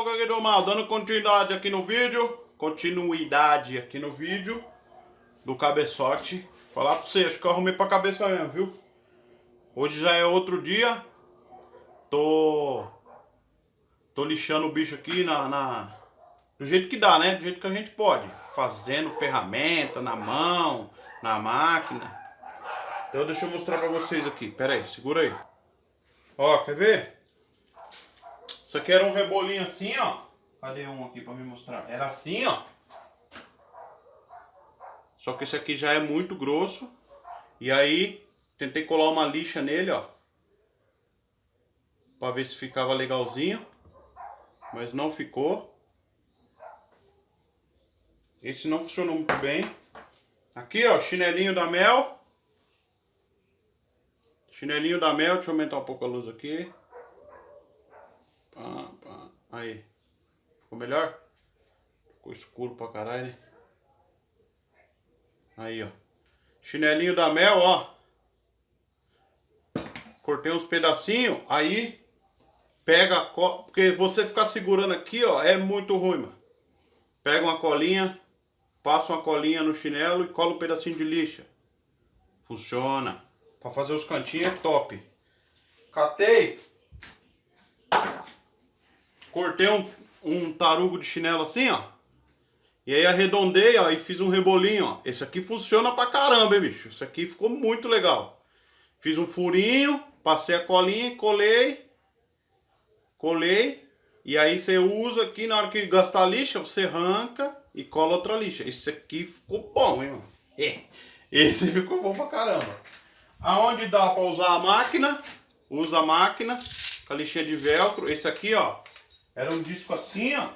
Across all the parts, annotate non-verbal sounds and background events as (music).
Então, Gagueiro Mal, dando continuidade aqui no vídeo, continuidade aqui no vídeo do cabeçote. Falar pra você, acho que eu arrumei pra cabeça mesmo, viu? Hoje já é outro dia. Tô tô lixando o bicho aqui na, na do jeito que dá, né? Do jeito que a gente pode, fazendo ferramenta na mão, na máquina. Então deixa eu mostrar pra vocês aqui. Pera aí, segura aí. Ó, quer ver? Isso aqui era um rebolinho assim, ó. Cadê um aqui pra me mostrar? Era assim, ó. Só que esse aqui já é muito grosso. E aí, tentei colar uma lixa nele, ó. Pra ver se ficava legalzinho. Mas não ficou. Esse não funcionou muito bem. Aqui, ó, chinelinho da Mel. Chinelinho da Mel, deixa eu aumentar um pouco a luz aqui. Pá, pá. Aí. Ficou melhor? Ficou escuro pra caralho, né? Aí, ó. Chinelinho da Mel, ó. Cortei uns pedacinhos, aí pega a cola, porque você ficar segurando aqui, ó, é muito ruim, mano. Pega uma colinha, passa uma colinha no chinelo e cola um pedacinho de lixa. Funciona. Pra fazer os cantinhos é top. Catei. Cortei um, um tarugo de chinelo assim, ó. E aí arredondei, ó, e fiz um rebolinho, ó. Esse aqui funciona pra caramba, hein, bicho. Esse aqui ficou muito legal. Fiz um furinho, passei a colinha, colei. Colei. E aí você usa aqui, na hora que gastar lixa, você arranca e cola outra lixa. Esse aqui ficou bom, hein, mano. É. Esse (laughs) ficou bom pra caramba. Aonde dá para usar a máquina, usa a máquina com a lixinha de velcro. Esse aqui, ó, era um disco assim, ó,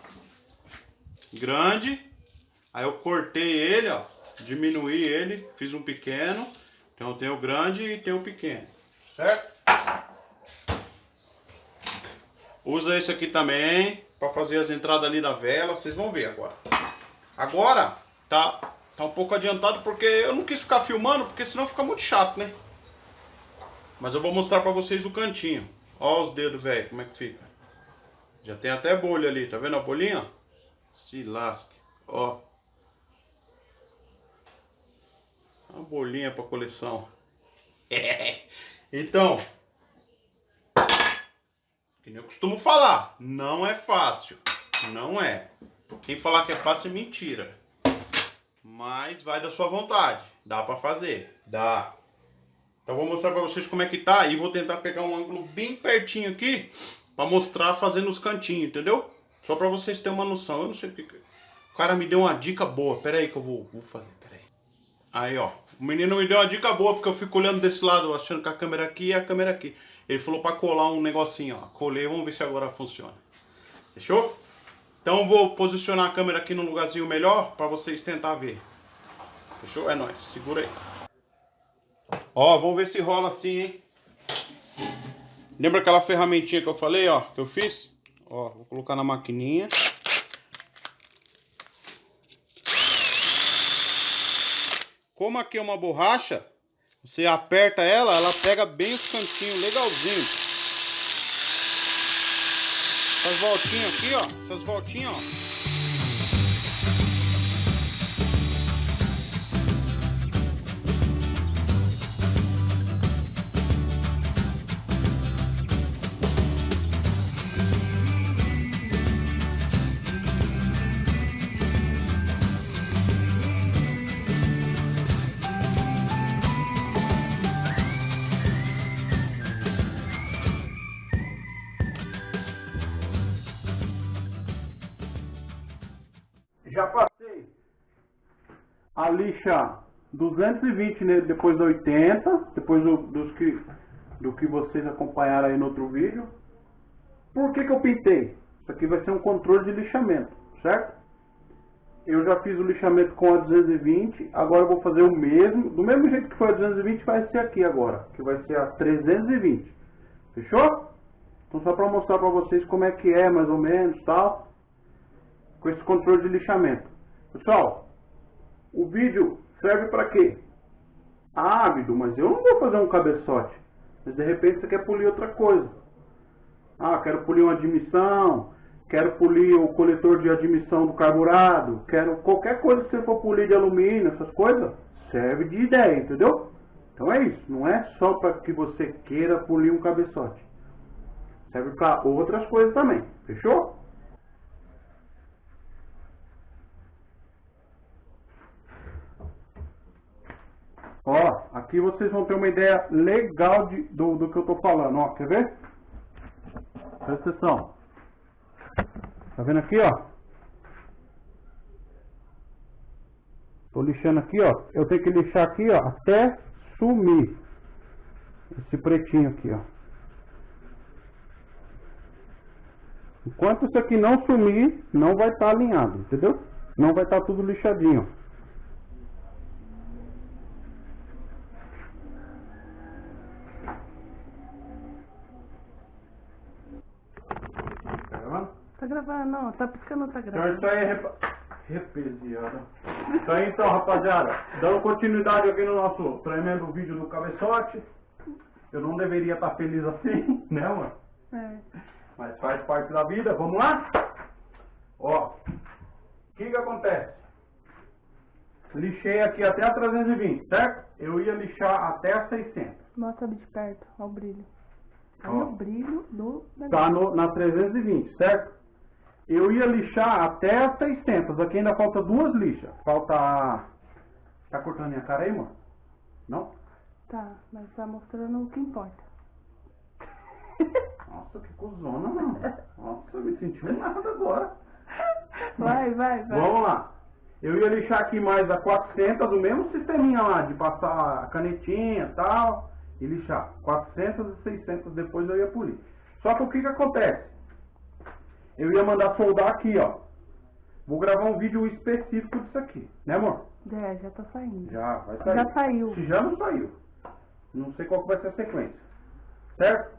grande. Aí eu cortei ele, ó, diminuí ele, fiz um pequeno. Então tem o grande e tem o pequeno, certo? Usa esse aqui também para fazer as entradas ali da vela, vocês vão ver agora. Agora tá tá um pouco adiantado porque eu não quis ficar filmando, porque senão fica muito chato, né? Mas eu vou mostrar pra vocês o cantinho. Ó os dedos, velho, como é que fica. Já tem até bolha ali, tá vendo a bolinha? Se lasque, ó. Uma bolinha pra coleção. (laughs) então, que nem eu costumo falar, não é fácil. Não é. Quem falar que é fácil é mentira. Mas vai da sua vontade. Dá pra fazer. Dá. Então vou mostrar pra vocês como é que tá e vou tentar pegar um ângulo bem pertinho aqui pra mostrar fazendo os cantinhos, entendeu? Só pra vocês terem uma noção, eu não sei o que... O cara me deu uma dica boa, pera aí que eu vou, vou fazer, pera aí. Aí ó, o menino me deu uma dica boa porque eu fico olhando desse lado achando que a câmera aqui e a câmera aqui. Ele falou pra colar um negocinho, ó, colei, vamos ver se agora funciona. Fechou? Então vou posicionar a câmera aqui num lugarzinho melhor pra vocês tentar ver. Fechou? É nóis, segura aí. Ó, vamos ver se rola assim, hein? Lembra aquela ferramentinha que eu falei, ó, que eu fiz? Ó, vou colocar na maquininha. Como aqui é uma borracha, você aperta ela, ela pega bem os cantinhos, legalzinho. Essas voltinhas aqui, ó, essas voltinhas, ó. A lixa 220 nele depois da 80, depois do, dos que, do que vocês acompanharam aí no outro vídeo. Por que, que eu pintei? Isso aqui vai ser um controle de lixamento, certo? Eu já fiz o lixamento com a 220, agora eu vou fazer o mesmo, do mesmo jeito que foi a 220 vai ser aqui agora, que vai ser a 320. Fechou? Então só para mostrar para vocês como é que é mais ou menos tal com esse controle de lixamento. Pessoal, o vídeo serve para quê? Ah, mas eu não vou fazer um cabeçote. Mas de repente você quer polir outra coisa. Ah, quero polir uma admissão, quero polir o coletor de admissão do carburado, quero qualquer coisa que você for polir de alumínio, essas coisas, serve de ideia, entendeu? Então é isso, não é só para que você queira polir um cabeçote. Serve para outras coisas também, fechou? Ó, aqui vocês vão ter uma ideia legal de, do, do que eu tô falando, ó, quer ver? Presta atenção. Tá vendo aqui, ó? Tô lixando aqui, ó. Eu tenho que lixar aqui, ó, até sumir. Esse pretinho aqui, ó. Enquanto isso aqui não sumir, não vai estar tá alinhado, entendeu? Não vai estar tá tudo lixadinho. Tá não. Tá piscando, tá gravando. Então isso aí é repa... repesiada. Isso aí então, rapaziada. Dando continuidade aqui no nosso tremendo vídeo do cabeçote. Eu não deveria estar feliz assim, (laughs) né, mano? É. Mas faz parte da vida. Vamos lá? Ó. O que que acontece? Lixei aqui até a 320, certo? Eu ia lixar até a 600. Mostra de perto, ó o brilho. Aí Ó. o brilho do Tá no, na 320, certo? Eu ia lixar até as 600. Aqui ainda falta duas lixas. Falta... Tá cortando minha cara aí, mano? Não? Tá, mas tá mostrando o que importa. (laughs) Nossa, que cuzona, mano. Nossa, me senti um nada agora. Vai, vai, vai. Vamos lá. Eu ia lixar aqui mais a 400, o mesmo sisteminha lá, de passar a canetinha e tal, e lixar. 400 e 600, depois eu ia polir. Só que o que que acontece? Eu ia mandar soldar aqui, ó. Vou gravar um vídeo específico disso aqui, né amor? É, já tá saindo. Já, vai sair. Já saiu. Se já não saiu. Não sei qual que vai ser a sequência. Certo?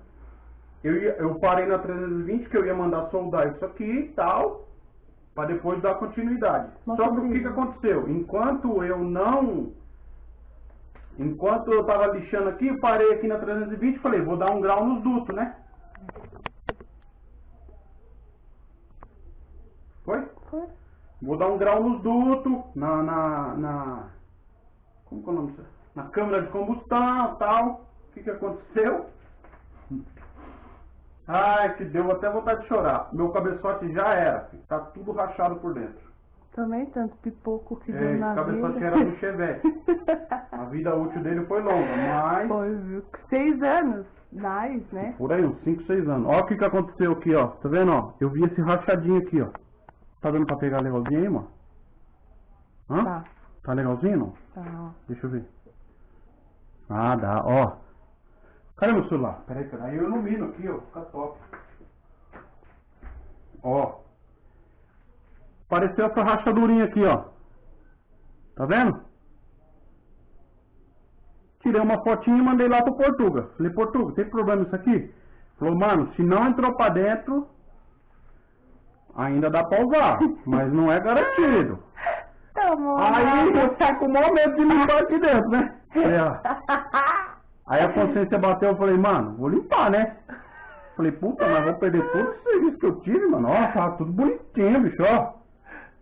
Eu, ia, eu parei na 320 que eu ia mandar soldar isso aqui e tal, para depois dar continuidade. Mostra Só que o que, que aconteceu? Enquanto eu não. Enquanto eu tava lixando aqui, eu parei aqui na 320 e falei, vou dar um grau nos dutos, né? Foi? Foi? Vou dar um grau nos dutos, na, na, na. Como que é o nome disso? Na câmara de combustão tal. O que, que aconteceu? Ai, que deu até vontade de chorar. Meu cabeçote já era, filho. tá tudo rachado por dentro. Também tanto pipoco que É, deu na cabeçote vida. era do (laughs) Chevette. A vida útil dele foi longa, mas. Foi, viu? Seis anos. Nice, né? Por aí, uns 5, 6 anos. Ó o que, que aconteceu aqui, ó. Tá vendo, ó? Eu vi esse rachadinho aqui, ó. Tá dando pra pegar legalzinho aí, mano? Hã? Tá, Tá legalzinho, não? tá, ó. Deixa eu ver. Ah, dá, ó. Cadê meu celular? Peraí, peraí, eu ilumino aqui, ó. Fica top. Ó. Apareceu essa rachadurinha aqui, ó. Tá vendo? Tirei uma fotinha e mandei lá pro Portuga. Falei, Portuga, tem problema isso aqui? Falou, mano, se não entrou pra dentro, ainda dá pra usar, mas não é garantido. (laughs) Tá bom. Aí eu saí com o maior medo de limpar aqui dentro, né? (laughs) Aí a consciência bateu, eu falei, mano, vou limpar, né? Falei, puta, mas vou perder todo esse serviço que eu tive, mano. Ó, tá tudo bonitinho, bicho, ó.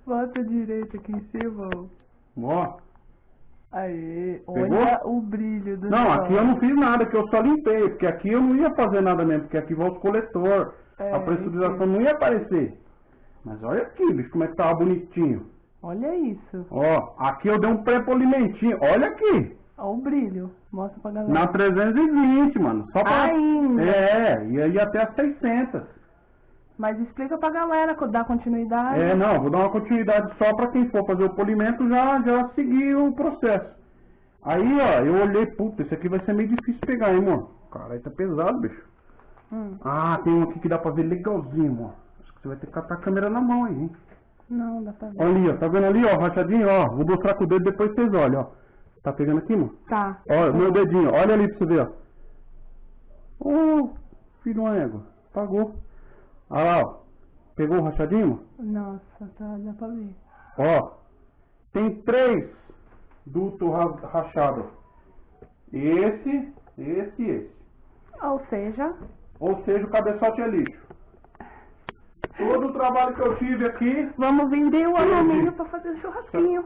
Bota direito aqui em cima. ó. Aê, Pegou? olha o brilho do Não, aqui eu não fiz nada, que eu só limpei, porque aqui eu não ia fazer nada mesmo, porque aqui vai os coletor. É, a pressurização não ia aparecer. Mas olha aqui, bicho, como é que tava bonitinho. Olha isso. Ó, aqui eu dei um pré-polimentinho. Olha aqui. Olha o brilho. Mostra pra galera. Na 320, mano. Só pra... Ainda. É, ia ir até as 600. Mas explica pra galera, dá continuidade. É, não, vou dar uma continuidade só para quem for fazer o polimento já, já seguir o processo. Aí, ó, eu olhei, puta, esse aqui vai ser meio difícil pegar, hein, mano. Caralho, tá pesado, bicho. Hum, Ah, tem um aqui que dá pra ver legalzinho, mano. Você vai ter que catar a câmera na mão aí, hein. não, dá pra ver. Olha ali, ó, tá vendo ali, ó, rachadinho, ó. Vou mostrar com o dedo depois vocês olham, ó. Tá pegando aqui, mano? Tá. Ó, meu dedinho, olha ali pra você ver, ó. Ô, filho de uma égua, pagou. Olha lá, ó. Pegou o rachadinho? Nossa, tá, dá pra ver. Ó, tem três dutos ra- rachados. Esse, esse e esse. Ou seja, Ou seja, o cabeçote é lixo. Todo o trabalho que eu tive aqui, Vamos vender o alumínio pra fazer o churrasquinho.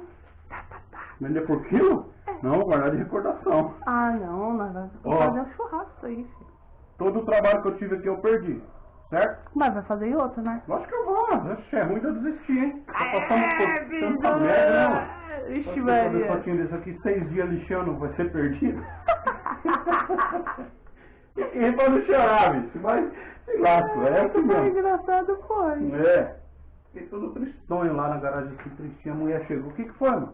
vender por quilo? Não, guardar de recordação. Ah, não, nós vamos Ó. fazer um churrasco aí, filho. Todo o trabalho que eu tive aqui eu perdi. Certo? Mas vai fazer outro, né? Lógico que eu vou. Oxe, é ruim de eu desistir, hein? Tá passando É, por tanta merda, não. Ixi, Pode fazer Maria. fotinho desse aqui, seis dias lixando, vai ser perdido. (laughs) e pra não chorar, bicho. Mas, sei lá, é Foi mesmo. engraçado, foi. É. Fiquei todo tristonho lá na garagem, assim, tristinho. A mulher chegou. O que que foi, mano?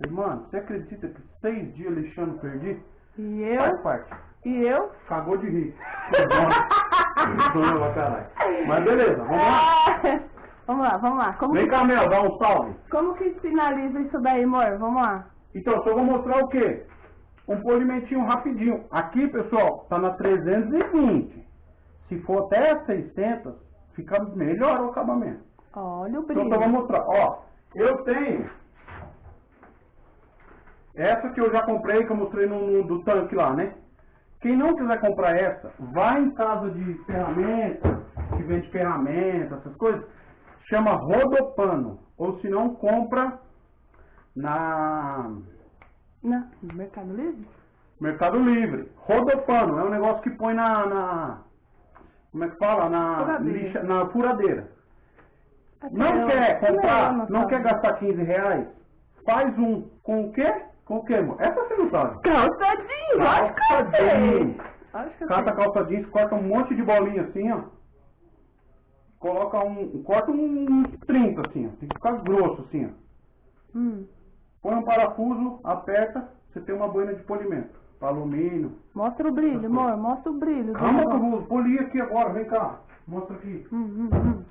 Falei, mano, você acredita que seis dias lixando perdi? E Faz eu? parte. E eu? Cagou de rir. Tristonho pra caralho. Mas beleza, vamos lá. Ah, vamos lá, vamos lá. Como, Vem que, cá, Mel, dá um salve. como que finaliza isso daí, amor? Vamos lá. Então, só vou mostrar o quê? Um polimentinho rapidinho. Aqui, pessoal, tá na 320. Se for até 600, fica melhor o acabamento. Olha o Então, brilho. só vou mostrar. Ó, eu tenho essa que eu já comprei, que eu mostrei no, no- do tanque lá, né? Quem não quiser comprar essa, vai em casa de ferramenta, que vende ferramenta, essas coisas, chama rodopano. Ou se não, compra na Não, no Mercado Livre? Mercado Livre. Rodopano, é um negócio que põe na. na- como é que fala? Na Furadeira. lixa- na furadeira. Não Eu- quer comprar, Não, não, não quer gastar 15 reais? Faz um com o quê? Com o quê, amor? Essa você não sabe. Calça jeans, lógico que eu Calça jeans. Cata calça jeans, corta um monte de bolinha assim, ó. Coloca um. Corta um 30 assim, ó. Tem que ficar grosso assim, ó. Hum, Põe um parafuso, aperta, você tem uma boina de polimento. Pra alumínio. mostra o brilho, amor, mostra o brilho. Calma que eu vou polir aqui agora, vem cá. Mostra aqui. Hum, hum, hum.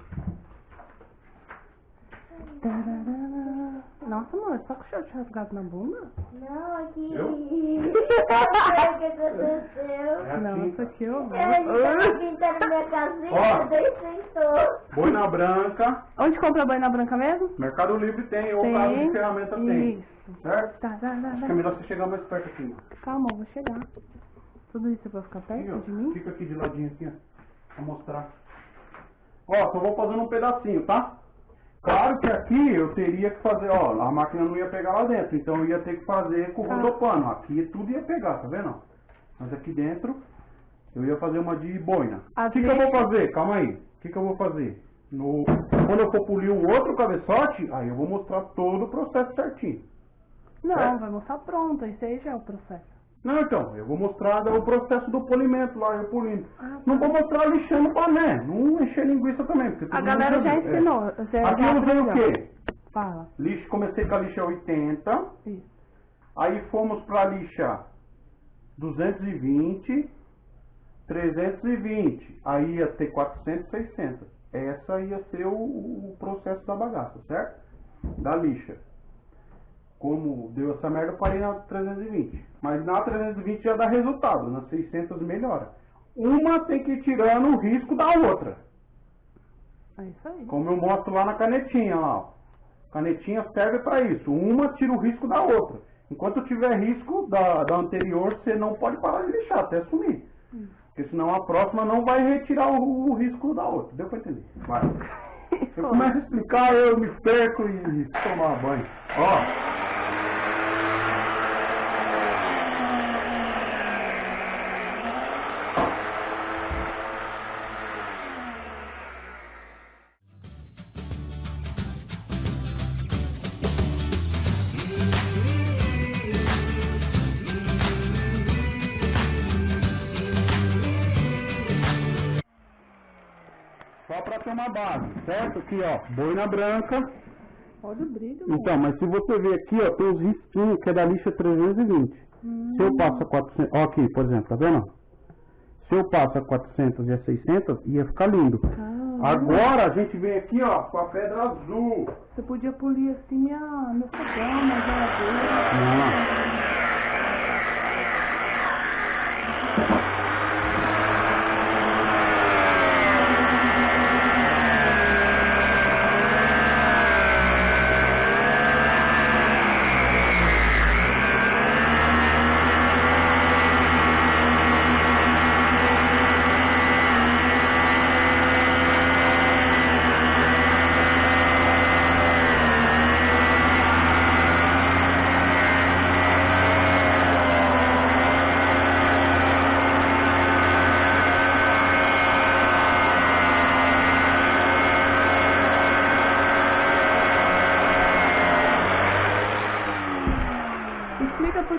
Nossa, amor, tá com o short rasgado na bunda? Não, aqui. Eu? Não sei o que aconteceu. É assim. isso aqui eu vou. Ele tava pintando minha casinha, Ó. daí sentou. Boina branca. Onde compra a boina branca mesmo? Mercado Livre tem, ou casa de ferramenta tem. Isso. Certo? Tá, tá, tá, Acho que é tá. melhor você chegar mais perto aqui. mano. Calma, eu vou chegar. Tudo isso é pra ficar Aqui, perto ó. de mim? Fica aqui de ladinho aqui, ó. Pra mostrar. Ó, só vou fazendo um pedacinho, tá? Claro que aqui eu teria que fazer, ó, a máquina não ia pegar lá dentro, então eu ia ter que fazer com o Tá. rodopano. Aqui tudo ia pegar, tá vendo? Mas aqui dentro eu ia fazer uma de boina. O que, que eu vou fazer? Calma aí. O que, que eu vou fazer? No... Quando eu for polir o outro cabeçote, aí eu vou mostrar todo o processo certinho. Não, É. vai mostrar pronto. Esse aí já é o processo. Não, então, eu vou mostrar o processo do polimento lá, eu polindo. Ah, Não vou mostrar lixando pané, não encher linguiça também. Porque A galera já viu. ensinou. É. Você Aqui já eu usei o quê? Fala. Lixo, comecei com a lixa 80, Isso. aí fomos pra lixa 220, 320, aí ia ter 400, 600. Essa ia ser o, o processo da bagaça, certo? Da lixa. Como deu essa merda, eu parei na 320. Mas na 320 já dá resultado, na 600 melhora. Uma tem que ir tirando o risco da outra. É isso aí. Como eu mostro lá na canetinha lá. Canetinha serve para isso. Uma tira o risco da outra. Enquanto tiver risco da, da anterior, você não pode parar de lixar até sumir. Porque senão a próxima não vai retirar o, o risco da outra. Deu para entender? Vai. Eu começo a explicar, eu me perco e tomar banho. Ó. Para ter uma base, certo? Aqui, ó, boina branca. Olha o brilho. Então, mas se você ver aqui, ó, tem os risquinhos que é da lixa 320. Se eu passo a 400, ó aqui, por exemplo, tá vendo? Se eu passo a 400 e a 600, ia ficar lindo. Ah, Agora a gente vem aqui, ó, com a pedra azul. Você podia polir assim minha, meu fogão, minha geladeira. Não.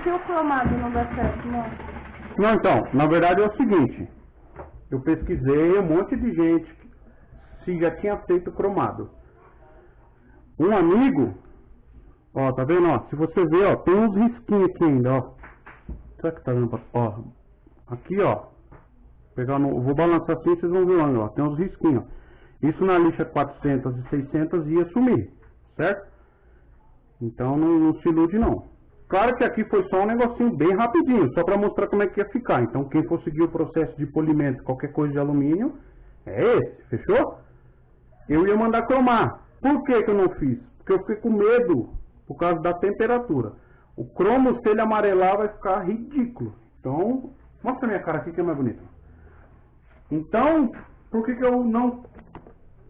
Que o cromado não dá certo, não? Não, então, na verdade é o seguinte, eu pesquisei um monte de gente se já tinha feito cromado. Um amigo, ó, tá vendo, ó, se você ver, ó, tem uns risquinhos aqui ainda, ó. Será que tá vendo, pra- ó, aqui, ó, pegar no, vou balançar assim, vocês vão ver lá, ó, tem uns risquinhos. Isso na lixa 400 e 600 ia sumir, certo? Então não, não se ilude não. Claro que aqui foi só um negocinho bem rapidinho, só para mostrar como é que ia ficar. Então quem for seguir o processo de polimento, qualquer coisa de alumínio, é esse, fechou? Eu ia mandar cromar. Por que, que eu não fiz? Porque eu fiquei com medo por causa da temperatura. O cromo, se ele amarelar, vai ficar ridículo. Então, mostra a minha cara aqui que é mais bonito. Então, por que, que eu não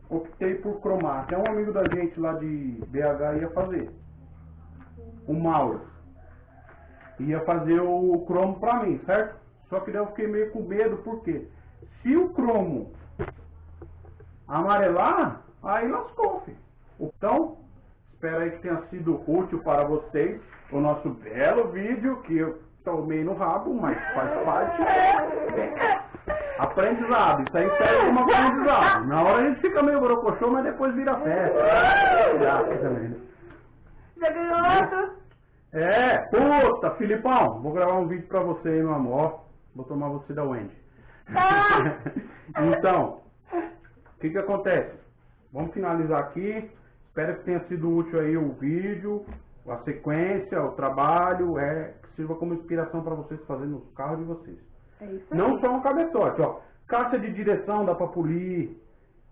optei por cromar? Até um amigo da gente lá de BH ia fazer. O Mauro. Ia fazer o cromo pra mim, certo? Só que daí eu fiquei meio com medo, porque se o cromo amarelar, aí lascou, filho. Então, espero aí que tenha sido útil para vocês o nosso belo vídeo, que eu tomei no rabo, mas faz parte. (laughs) Aprendizado, isso aí serve como aprendizado. Na hora a gente fica meio borocochô, mas depois vira festa. Já ganhou outro? É, puta, Filipão, vou gravar um vídeo pra você aí, meu amor. Vou tomar você da Wendy. (laughs) então, o que que acontece? Vamos finalizar aqui. Espero que tenha sido útil aí o vídeo, a sequência, o trabalho, é, que sirva como inspiração para vocês fazerem nos carros de vocês. É isso aí. Não só um cabeçote, ó. Caixa de direção dá pra polir.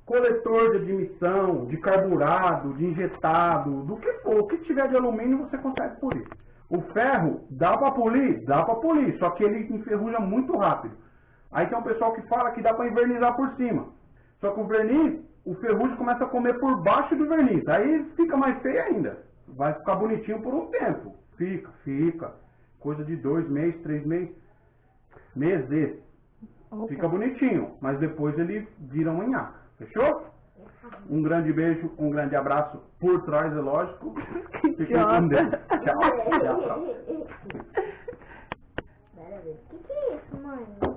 Coletor de admissão, de carburado, de injetado, do que for. O que tiver de alumínio você consegue polir. O ferro, dá pra polir? Dá pra polir, só que ele enferruja muito rápido. Aí tem um pessoal que fala que dá pra envernizar por cima. Só que o verniz, o ferrugem começa a comer por baixo do verniz. Aí fica mais feio ainda. Vai ficar bonitinho por um tempo. Fica, fica. Coisa de dois meses, três meses. Meses. Opa. Fica bonitinho, mas depois ele vira uma nhaca. Fechou? Um grande beijo, um grande abraço por trás, é lógico. (laughs) Fiquem com Deus. Tchau. (laughs) Tchau, tchau. O que que é isso, mãe?